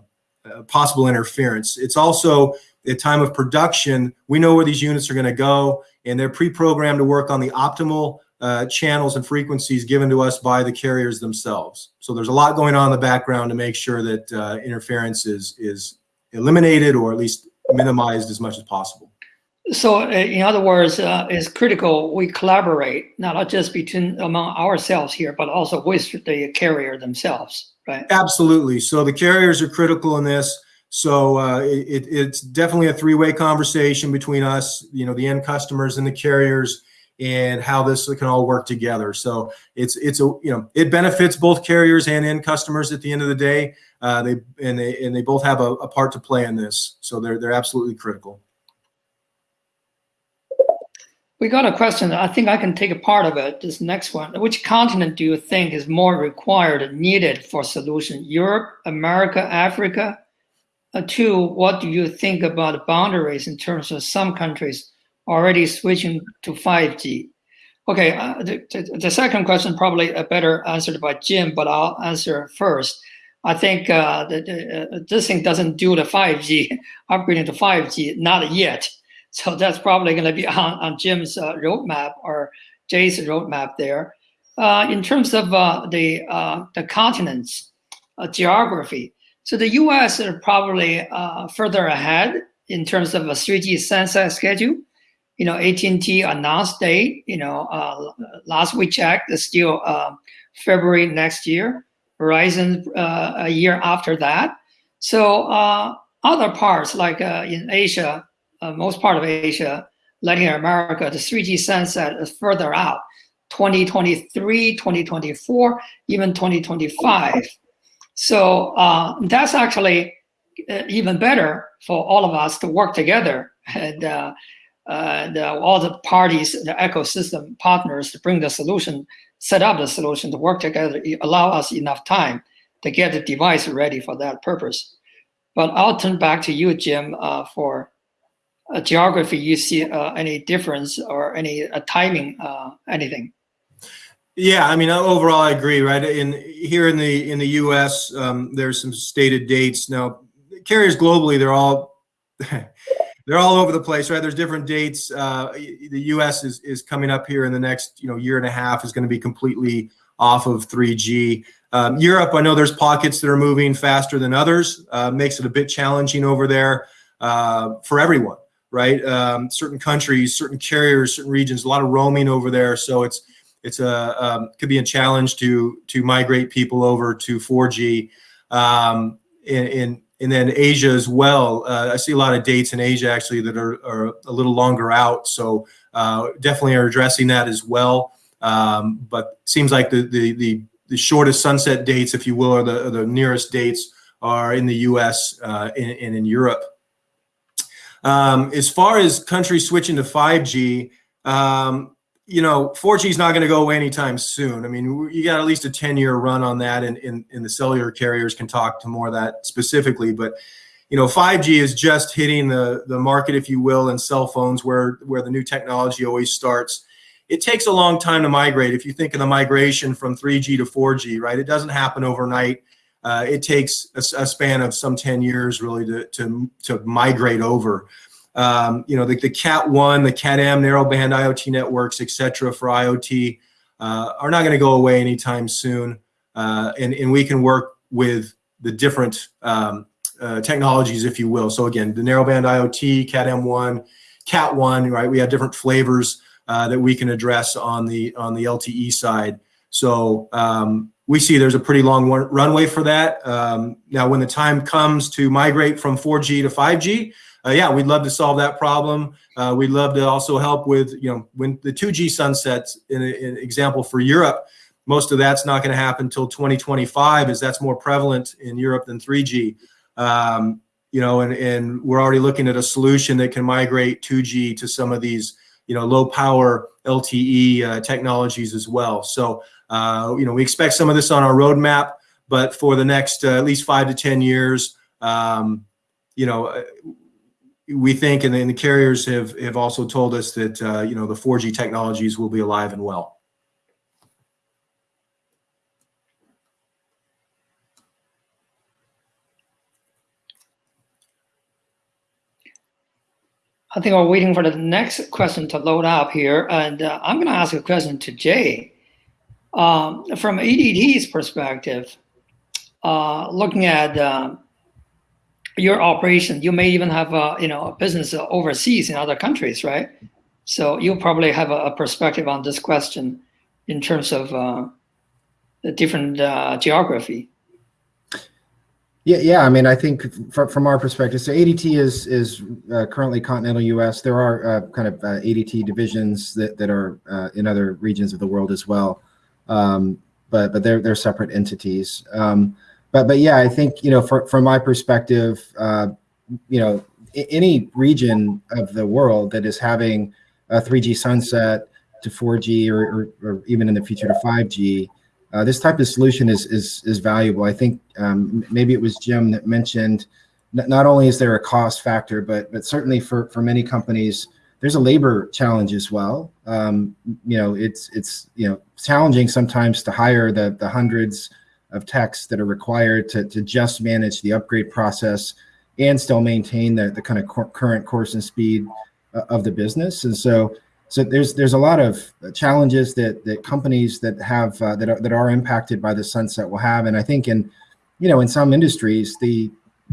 possible interference. It's also at time of production, we know where these units are going to go, and they're pre-programmed to work on the optimal uh, channels and frequencies given to us by the carriers themselves. So there's a lot going on in the background to make sure that uh, interference is, is eliminated or at least minimized as much as possible. So uh, in other words, uh, it's critical we collaborate, not just between among ourselves here, but also with the carrier themselves, right? Absolutely. So the carriers are critical in this. So uh, it, it's definitely a three-way conversation between us, you know, the end customers and the carriers and how this can all work together. So it's it's a you know it benefits both carriers and end customers at the end of the day. Uh, they and they and they both have a, a part to play in this. So they're they're absolutely critical. We got a question. I think I can take a part of it. This next one. Which continent do you think is more required, needed for solution? Europe, America, Africa? Uh, two, what do you think about boundaries in terms of some countries already switching to 5G. Okay, uh, the, the, second question probably a better answered by Jim, but I'll answer first. I think uh, the, uh, this thing doesn't do the 5G, <laughs> upgrading to 5G, not yet. <laughs> So that's probably going to be on, on Jim's uh, roadmap or Jay's roadmap there. Uh, in terms of uh, the, the continents, geography, so the US are probably further ahead in terms of a 3G sunset schedule you know, AT&T announced date, you know, uh, last we checked, still uh, February next year. Verizon uh, a year after that. So uh, other parts like uh, in Asia, uh, most part of Asia, Latin America, the 3G sunset is further out, 2023, 2024, even 2025. So uh, that's actually uh, even better for all of us to work together and uh, the, all the parties, the ecosystem partners to bring the solution, set up the solution to work together, allow us enough time to get the device ready for that purpose. But I'll turn back to you, Jim, uh, for geography. You see uh, any difference or any uh, timing, anything? Yeah, I mean, overall, I agree. Right in here in the in the U.S., um, there's some stated dates now. Carriers globally, they're all <laughs> they're all over the place, right? There's different dates. Uh, the U.S. is is coming up here in the next you know year and a half is going to be completely off of 3G. Um, Europe, I know there's pockets that are moving faster than others. Uh, makes it a bit challenging over there uh, for everyone, right? Um, certain countries, certain carriers, certain regions, a lot of roaming over there, so it's it's a um, could be a challenge to to migrate people over to 4G. Um, in, in and then Asia as well. Uh, I see a lot of dates in Asia actually that are, are a little longer out, so uh, definitely are addressing that as well. Um, but seems like the, the the the shortest sunset dates, if you will, or the, the nearest dates are in the U.S. Uh, and, and, in Europe. Um, as far as countries switching to 5G, um, you know, 4G is not going to go away anytime soon. I mean, you got at least a 10-year run on that, and, and, and the cellular carriers can talk to more of that specifically. But you know, 5G is just hitting the the market, if you will, in cell phones, where where the new technology always starts it takes a long time to migrate. If you think of the migration from 3G to 4G, right, it doesn't happen overnight. Uh, it takes a, a, span of some 10 years really to, to, to migrate over. Um, you know, the, the Cat 1, the Cat M, narrowband IoT networks, et cetera, for IoT uh, are not going to go away anytime soon. Uh, and, and we can work with the different um, uh, technologies, if you will. So again, the narrowband IoT, Cat M1, Cat 1, right? We have different flavors uh, that we can address on the on the LTE side. So um, we see there's a pretty long runway for that. Um, now, when the time comes to migrate from 4G to 5G, uh, yeah, we'd love to solve that problem. Uh, we'd love to also help with, you know, when the 2G sunsets, in an example for Europe, most of that's not going to happen until 2025 as that's more prevalent in Europe than 3G. Um, you know, and, and we're already looking at a solution that can migrate 2G to some of these you know, low power LTE uh, technologies as well. So, uh, you know, we expect some of this on our roadmap, but for the next uh, at least five to 10 years, um, you know, uh, we think, and, the carriers have, have also told us that, uh, you know, the 4G technologies will be alive and well. I think we're waiting for the next question to load up here. And uh, I'm going to ask a question to Jay. Um, from ADT's perspective, uh, looking at uh, your operation, you may even have a, you know, a business overseas in other countries, right? So you probably have a, a, perspective on this question in terms of uh, the different uh, geography. Yeah, yeah. I mean, I think from, our perspective, so ADT is is uh, currently continental U.S. There are uh, kind of uh, ADT divisions that that are uh, in other regions of the world as well, um, but but they're they're separate entities. Um, but but yeah, I think you know, for, from my perspective, uh, you know, any region of the world that is having a 3G sunset to 4G or, or, or even in the future to 5G uh, this type of solution is is is valuable. I think um, maybe it was Jim that mentioned not only is there a cost factor, but but certainly for for many companies, there's a labor challenge as well. Um, you know, it's it's you know challenging sometimes to hire the the hundreds of techs that are required to to just manage the upgrade process and still maintain the the kind of current course and speed uh, of the business. And so so there's there's a lot of challenges that that companies that have uh, that are that are impacted by the sunset will have, and I think in you know in some industries the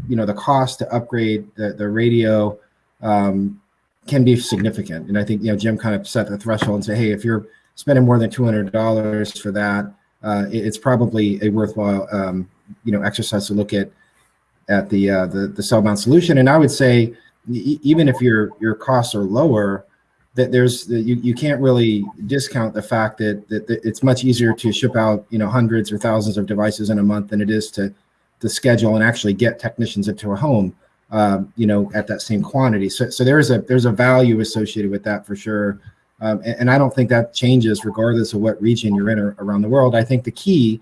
you know the cost to upgrade the the radio um, can be significant. And I think, you know, Jim kind of set the threshold and say, hey, if you're spending more than $200 for that, uh, it, it's probably a worthwhile, um, you know, exercise to look at at the uh, the the Cellbounce solution. And I would say, even if your your costs are lower, that there's you, you can't really discount the fact that, that that it's much easier to ship out you know hundreds or thousands of devices in a month than it is to to schedule and actually get technicians into a home um, you know at that same quantity. So so there's a there's a value associated with that for sure. Um, and, and, I don't think that changes regardless of what region you're in or, around the world. I think the key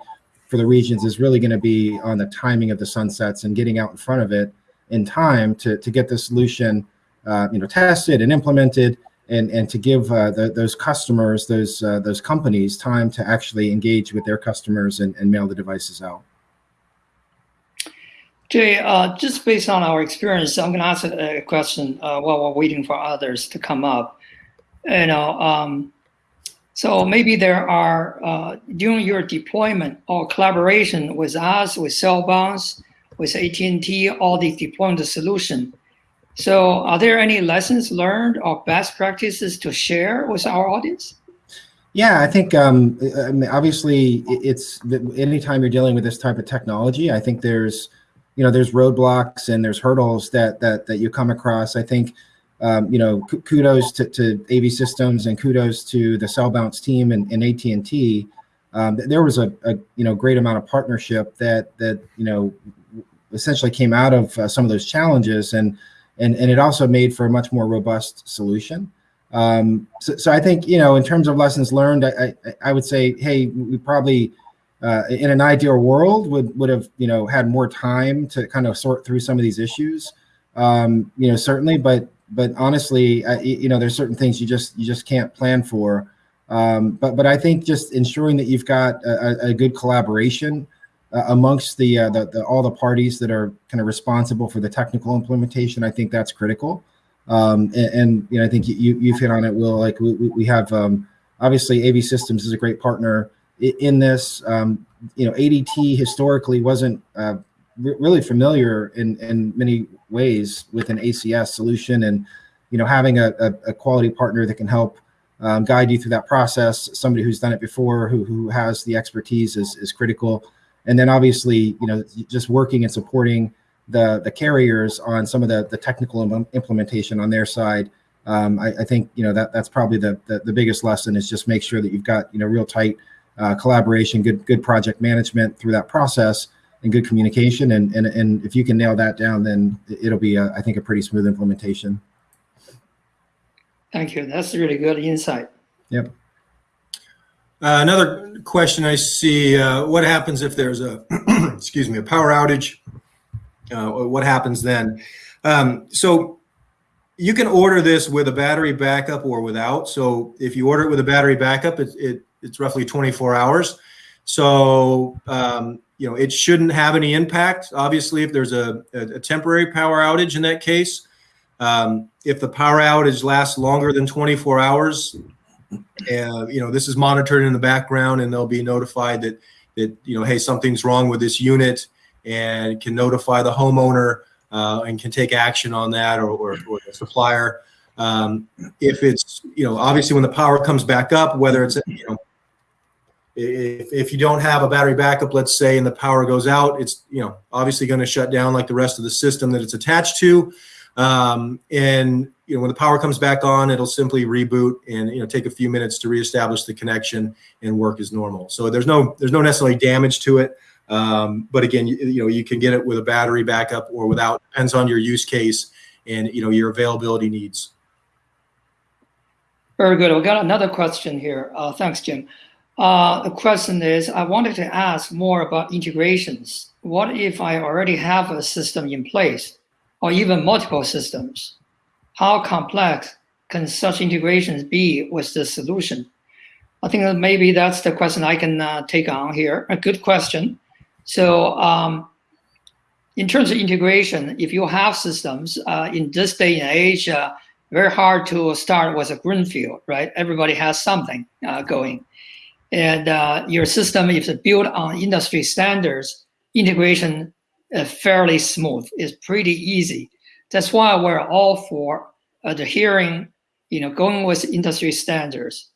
for the regions is really going to be on the timing of the sunsets and getting out in front of it in time to to get the solution uh, you know tested and implemented and and to give uh, the, those customers, those uh, those companies, time to actually engage with their customers and, and mail the devices out. Jay, uh, just based on our experience, I'm going to ask a, question uh, while we're waiting for others to come up. You know, um, so maybe there are uh, during your deployment or collaboration with us, with Cellbounce, with AT&T, all these deployment solution so are there any lessons learned or best practices to share with our audience? Yeah, I think um, obviously it's anytime you're dealing with this type of technology, I think there's, you know, there's roadblocks and there's hurdles that that that you come across. I think, um, you know, kudos to, to AV Systems and kudos to the Cellbounce team and, and AT and T. Um, there was a, a, you know great amount of partnership that that you know essentially came out of uh, some of those challenges and and and it also made for a much more robust solution. Um, so, so I think you know, in terms of lessons learned, I I, I would say, hey, we probably uh, in an ideal world would would have you know had more time to kind of sort through some of these issues. Um, you know, certainly, but but honestly, I, you know, there's certain things you just you just can't plan for. Um, but but I think just ensuring that you've got a, a good collaboration uh, amongst the, uh, the, the, all the parties that are kind of responsible for the technical implementation. I think that's critical. Um, and, and, you know, I think you you've hit on it, Will. Like we, we have um, obviously AV Systems is a great partner in this. Um, you know, ADT historically wasn't uh, really familiar in in many ways with an ACS solution, and you know, having a, a, a quality partner that can help. Um, guide you through that process. Somebody who's done it before, who who has the expertise, is is critical and then obviously you know just working and supporting the the carriers on some of the the technical Im implementation on their side um, I, I, think you know that that's probably the, the, the biggest lesson is just make sure that you've got you know real tight uh, collaboration good good project management through that process and good communication and and, and if you can nail that down then it'll be a, I think a pretty smooth implementation thank you that's really good insight yep uh, another question I see, uh, what happens if there's a, <clears throat> excuse me, a power outage? Uh, what happens then? Um, so you can order this with a battery backup or without. So if you order it with a battery backup, it, it it's roughly 24 hours. So, um, you know, it shouldn't have any impact. Obviously, if there's a, a, temporary power outage in that case, um, if the power outage lasts longer than 24 hours, and you know this is monitored in the background and they'll be notified that that you know hey something's wrong with this unit and can notify the homeowner uh, and can take action on that or, or, or the supplier um, if it's you know obviously when the power comes back up whether it's you know if, if you don't have a battery backup let's say and the power goes out it's you know obviously going to shut down like the rest of the system that it's attached to um, and you know when the power comes back on, it'll simply reboot and you know take a few minutes to reestablish the connection and work as normal. So there's no there's no necessarily damage to it. Um, but again, you, you, know you can get it with a battery backup or without. Depends on your use case and you know your availability needs. Very good. We got another question here. Uh, thanks, Jim. Uh, the question is, I wanted to ask more about integrations. What if I already have a system in place? or even multiple systems? How complex can such integrations be with the solution? I think that maybe that's the question I can uh, take on here. A good question. So um, in terms of integration, if you have systems uh, in this day and age, uh, very hard to start with a greenfield, right? Everybody has something uh, going. And uh, your system, if it's built on industry standards, integration uh, fairly smooth. It's pretty easy. That's why we're all for adhering, you know, going with industry standards.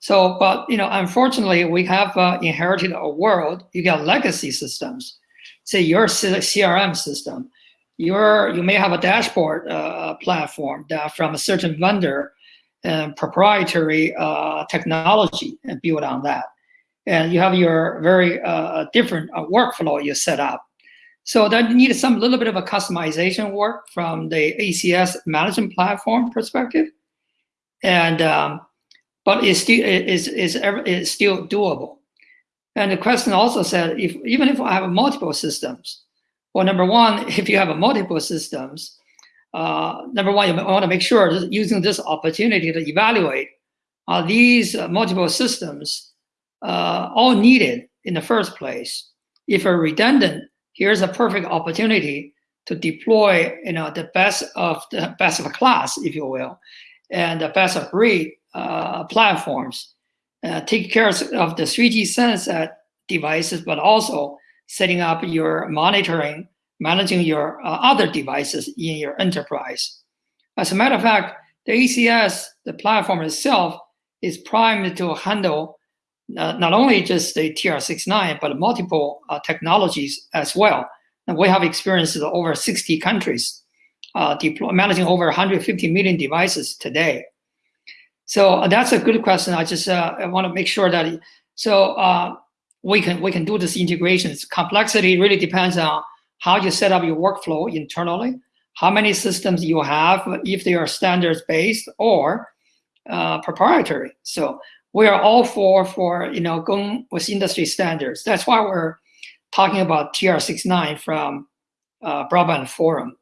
So, but you know, unfortunately, we have uh, inherited a world. You got legacy systems. Say your CRM system, your you may have a dashboard uh, platform that from a certain vendor proprietary uh, technology and build on that. And you have your very uh, different uh, workflow you set up. So that needs some little bit of a customization work from the ACS management platform perspective. And um, but it's still is is is still doable. And the question also said, if even if I have multiple systems, well, number one, <laughs> if you have multiple systems, uh, number one, you want to make sure that using this opportunity to evaluate are these uh, multiple systems uh, all needed in the first place. If a redundant, here's a perfect opportunity to deploy, you know, the best of the best of a class, if you will, and the best of breed uh, platforms. Uh, take care of the 3G sunset devices, but also setting up your monitoring, managing your uh, other devices in your enterprise. As a matter of fact, the ACS, the platform itself, is primed to handle uh, not only just the TR69, but multiple uh, technologies as well. And we have experienced over 60 countries, uh, managing over 150 million devices today. So uh, that's a good question. I just uh, I want to make sure that so we can we can do this integrations. Complexity really depends on how you set up your workflow internally, how many systems you have, if they are standards based or uh, proprietary. So we are all for for you know going with industry standards. That's why we're talking about TR69 from uh, Broadband Forum.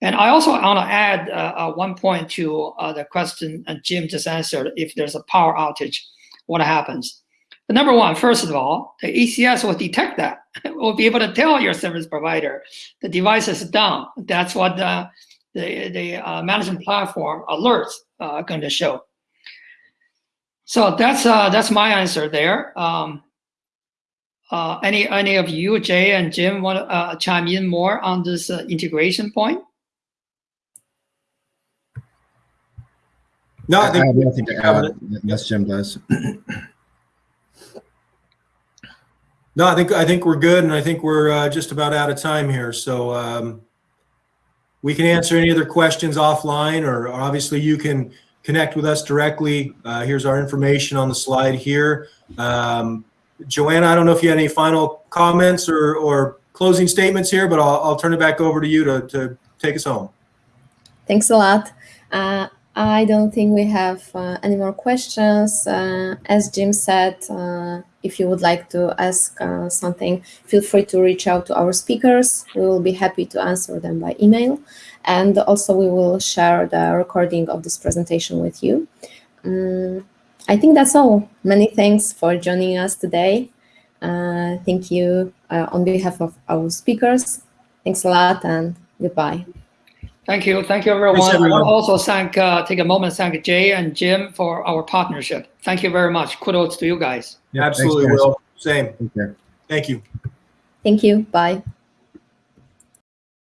And I also want to add uh, uh, one point to uh, the question Jim just answered. If there's a power outage, what happens? The number one, first of all, the ACS will detect that. It <laughs> will be able to tell your service provider the device is down. That's what the, the, the uh, management platform alerts are going to show. So that's uh, that's my answer there. Um, uh, any any of you, Jay and Jim, want to chime in more on this integration point? No, I I have nothing to add unless Jim does. <clears throat> No, I think I think we're good, and I think we're uh, just about out of time here. So um, we can answer any other questions offline, or, or obviously you can connect with us directly. Uh, here's our information on the slide here. Um, Joanna, I don't know if you had any final comments or, or closing statements here, but I'll, I'll turn it back over to you to, to take us home. Thanks a lot. Uh, I don't think we have uh, any more questions. Uh, as Jim said, uh, if you would like to ask uh, something, feel free to reach out to our speakers. We will be happy to answer them by email. And also we will share the recording of this presentation with you. Um, I think that's all. Many thanks for joining us today. Uh, thank you uh, on behalf of our speakers. Thanks a lot and goodbye. Thank you. Thank you, everyone. Thanks, I everyone. want to also thank, uh, take a moment, thank Jay and Jim for our partnership. Thank you very much. Kudos to you guys. Yeah, thanks, Absolutely, guys. Will. Same. Thank you. Thank you. Bye.